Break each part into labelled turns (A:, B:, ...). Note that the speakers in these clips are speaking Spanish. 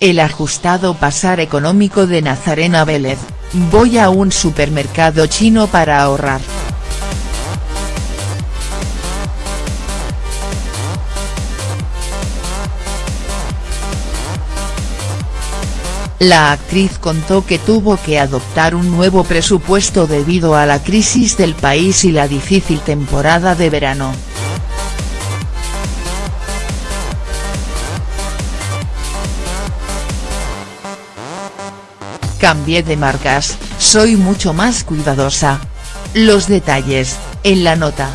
A: El ajustado pasar económico de Nazarena Vélez, voy a un supermercado chino para ahorrar. La actriz contó que tuvo que adoptar un nuevo presupuesto debido a la crisis del país y la difícil temporada de verano. Cambié de marcas, soy mucho más cuidadosa. Los detalles, en la nota.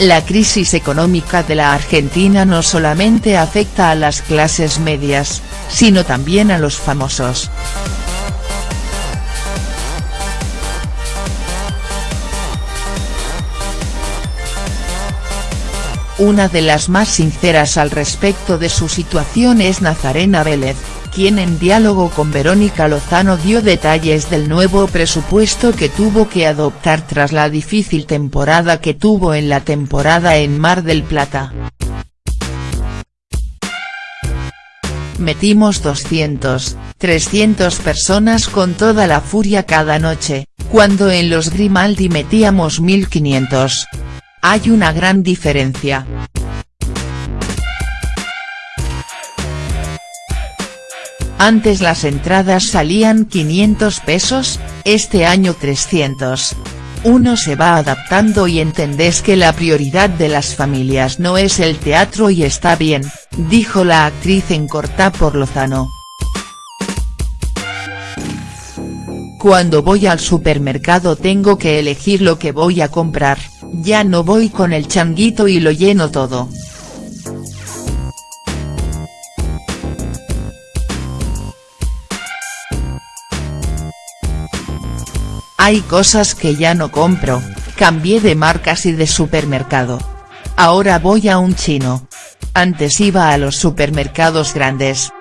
A: La crisis económica de la Argentina no solamente afecta a las clases medias, sino también a los famosos. Una de las más sinceras al respecto de su situación es Nazarena Vélez, quien en diálogo con Verónica Lozano dio detalles del nuevo presupuesto que tuvo que adoptar tras la difícil temporada que tuvo en la temporada en Mar del Plata. Metimos 200, 300 personas con toda la furia cada noche, cuando en los Grimaldi metíamos 1500. Hay una gran diferencia. Antes las entradas salían 500 pesos, este año 300. Uno se va adaptando y entendés que la prioridad de las familias no es el teatro y está bien, dijo la actriz en Corta por Lozano. Cuando voy al supermercado tengo que elegir lo que voy a comprar, ya no voy con el changuito y lo lleno todo. Hay cosas que ya no compro, cambié de marcas y de supermercado. Ahora voy a un chino. Antes iba a los supermercados grandes.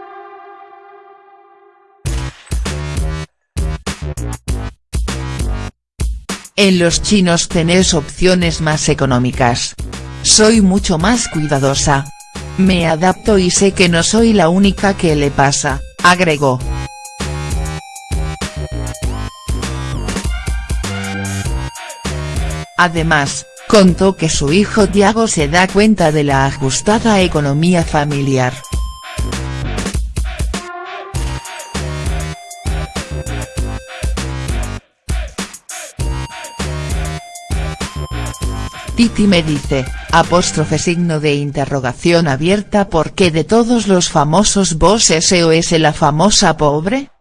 A: En los chinos tenés opciones más económicas. Soy mucho más cuidadosa. Me adapto y sé que no soy la única que le pasa, agregó. Además, contó que su hijo Tiago se da cuenta de la ajustada economía familiar. Titi me dice, apóstrofe signo de interrogación abierta porque de todos los famosos vos SOS la famosa pobre?.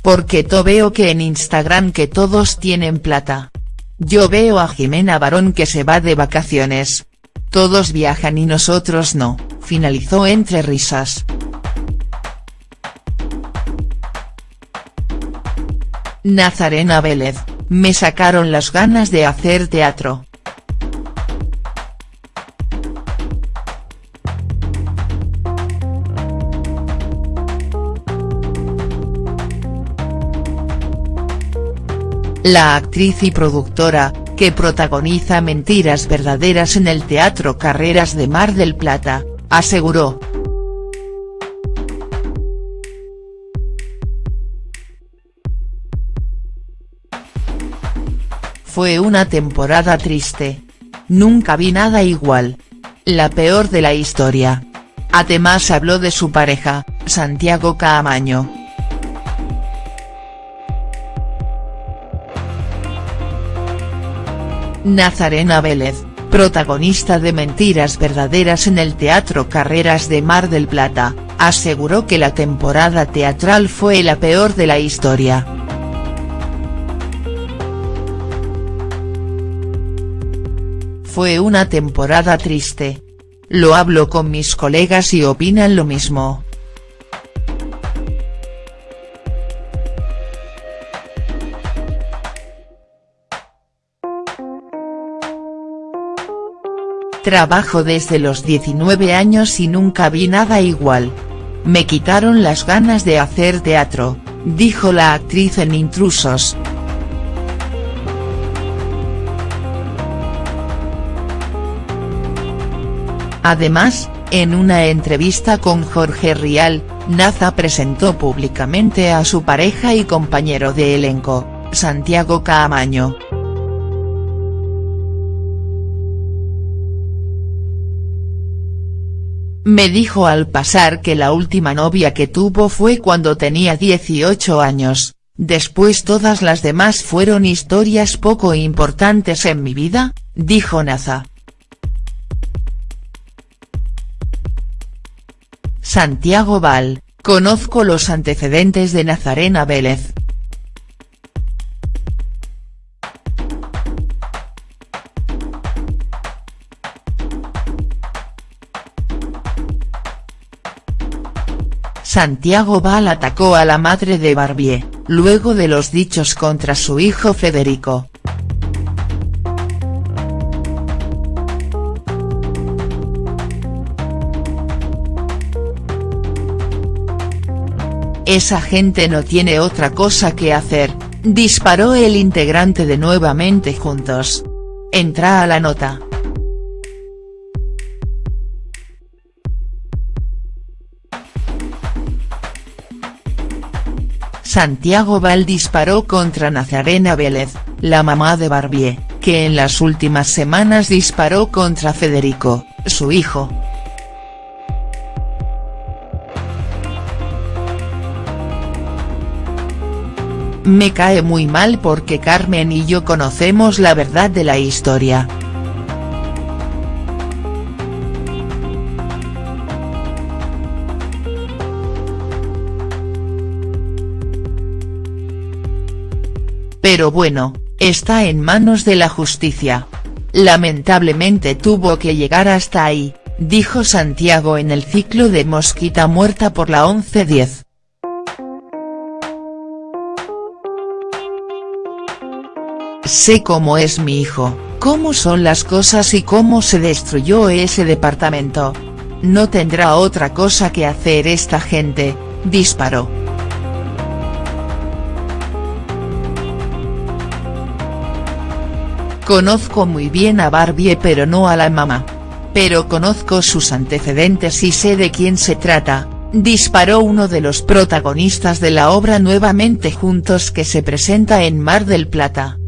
A: Porque to veo que en Instagram que todos tienen plata. Yo veo a Jimena Barón que se va de vacaciones. Todos viajan y nosotros no, finalizó entre risas. Nazarena Vélez, me sacaron las ganas de hacer teatro. La actriz y productora, que protagoniza Mentiras Verdaderas en el Teatro Carreras de Mar del Plata, aseguró. Fue una temporada triste. Nunca vi nada igual. La peor de la historia. Además habló de su pareja, Santiago Caamaño. Nazarena Vélez, protagonista de Mentiras Verdaderas en el Teatro Carreras de Mar del Plata, aseguró que la temporada teatral fue la peor de la historia. Fue una temporada triste. Lo hablo con mis colegas y opinan lo mismo. Trabajo desde los 19 años y nunca vi nada igual. Me quitaron las ganas de hacer teatro, dijo la actriz en Intrusos. Además, en una entrevista con Jorge Rial, Naza presentó públicamente a su pareja y compañero de elenco, Santiago Caamaño. Me dijo al pasar que la última novia que tuvo fue cuando tenía 18 años, después todas las demás fueron historias poco importantes en mi vida, dijo Naza. Santiago Val, conozco los antecedentes de Nazarena Vélez. Santiago Val atacó a la madre de Barbier, luego de los dichos contra su hijo Federico. Esa gente no tiene otra cosa que hacer, disparó el integrante de Nuevamente Juntos. Entra a la nota. Santiago Val disparó contra Nazarena Vélez, la mamá de Barbier, que en las últimas semanas disparó contra Federico, su hijo. Me cae muy mal porque Carmen y yo conocemos la verdad de la historia. Pero bueno, está en manos de la justicia. Lamentablemente tuvo que llegar hasta ahí, dijo Santiago en el ciclo de Mosquita muerta por la 11-10. Sé cómo es mi hijo, cómo son las cosas y cómo se destruyó ese departamento. No tendrá otra cosa que hacer esta gente, disparó. Conozco muy bien a Barbie pero no a la mamá. Pero conozco sus antecedentes y sé de quién se trata, disparó uno de los protagonistas de la obra Nuevamente Juntos que se presenta en Mar del Plata.